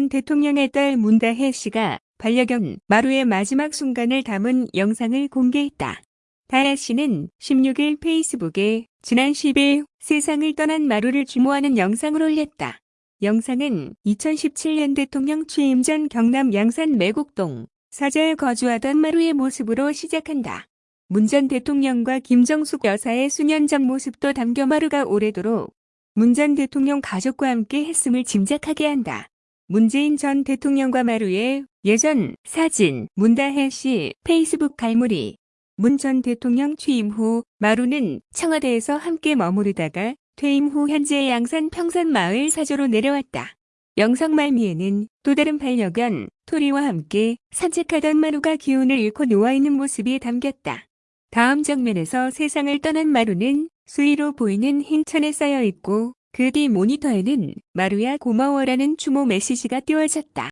전 대통령의 딸 문다혜 씨가 반려견 마루의 마지막 순간을 담은 영상을 공개했다. 다혜 씨는 16일 페이스북에 지난 10일 세상을 떠난 마루를 추모하는 영상을 올렸다. 영상은 2017년 대통령 취임 전 경남 양산 매곡동 사저에 거주하던 마루의 모습으로 시작한다. 문 전 대통령과 김정숙 여사의 수년 전 모습도 담겨 마루가 오래도록 문 전 대통령 가족과 함께 했음을 짐작하게 한다. 문재인 전 대통령과 마루의 예전 사진 문다혜 씨 페이스북 갈무리 문 전 대통령 취임 후 마루는 청와대에서 함께 머무르다가 퇴임 후 현재 양산 평산 마을 사저로 내려왔다. 영상 말미에는 또 다른 반려견 토리와 함께 산책하던 마루가 기운을 잃고 누워있는 모습이 담겼다. 다음 장면에서 세상을 떠난 마루는 수위로 보이는 흰 천에 쌓여 있고 그 뒤 모니터에는 마루야 고마워라는 추모 메시지가 띄워졌다.